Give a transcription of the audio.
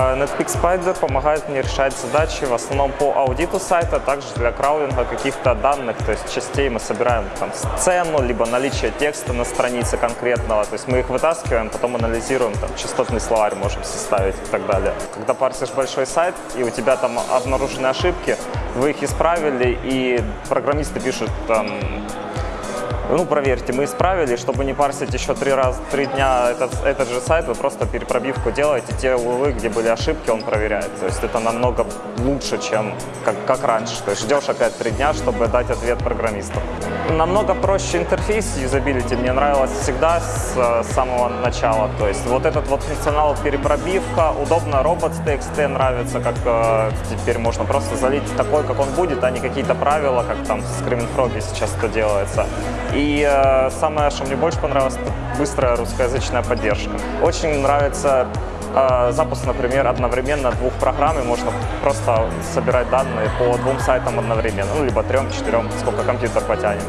А, Netpeak Spider помогает мне решать задачи в основном по аудиту сайта, также для краулинга каких-то данных, то есть частей мы собираем там сцену, либо наличие текста на странице конкретного, то есть мы их вытаскиваем, потом анализируем, там частотный словарь можем составить и так далее. Когда парсишь большой сайт и у тебя там обнаружены ошибки, вы их исправили, и программисты пишут там ну, проверьте, мы исправили, чтобы не парсить еще три, раз, три дня этот, этот же сайт, вы просто перепробивку делаете, те углы, где были ошибки, он проверяет. То есть это намного лучше, чем как, как раньше. То есть ждешь опять три дня, чтобы дать ответ программисту. Намного проще интерфейс юзабилити мне нравилось всегда с, с самого начала. То есть вот этот вот функционал перепробивка, удобно робот с TXT нравится, как э, теперь можно просто залить такой, как он будет, а не какие-то правила, как там в Screaming Frog сейчас это делается. И э, самое, что мне больше понравилось, это быстрая русскоязычная поддержка. Очень нравится э, запуск, например, одновременно двух программ, и можно просто собирать данные по двум сайтам одновременно, ну, либо трем, четырем, сколько компьютер потянет.